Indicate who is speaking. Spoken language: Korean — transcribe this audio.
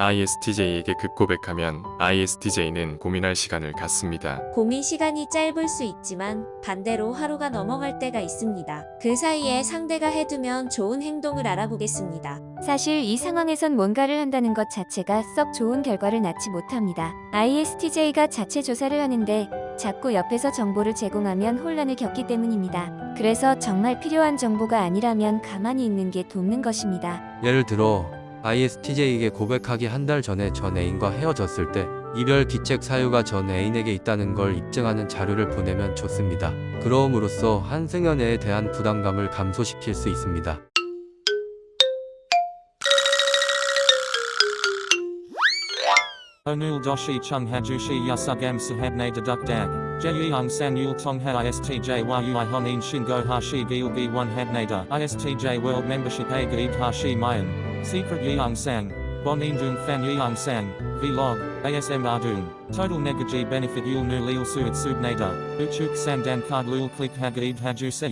Speaker 1: ISTJ에게 급고백하면 ISTJ는 고민할 시간을 갖습니다.
Speaker 2: 고민 시간이 짧을 수 있지만 반대로 하루가 넘어갈 때가 있습니다. 그 사이에 상대가 해두면 좋은 행동을 알아보겠습니다.
Speaker 3: 사실 이 상황에선 뭔가를 한다는 것 자체가 썩 좋은 결과를 낳지 못합니다. ISTJ가 자체 조사를 하는데 자꾸 옆에서 정보를 제공하면 혼란을 겪기 때문입니다. 그래서 정말 필요한 정보가 아니라면 가만히 있는 게 돕는 것입니다.
Speaker 4: 예를 들어 ISTJ에게 고백하기 한 달 전에 전 애인과 헤어졌을 때 이별 기책 사유가 전 애인에게 있다는 걸 입증하는 자료를 보내면 좋습니다. 그러움으로써 한승연애에 대한 부담감을 감소시킬 수 있습니다.
Speaker 5: Onul doshi chung hajushi yasugam sahabne deduk dag. Jeyung san yul tong ha istj yui honin shingo hashi gilgi one habnada. Istj world membership gaib hashi mayan. Secret yeung sang. Bon indung fan yeung sang. Vlog. ASM ardung. Total negaji benefit yul nu lil suit subnada. Uchuk sandan card lul click hagaib haju se.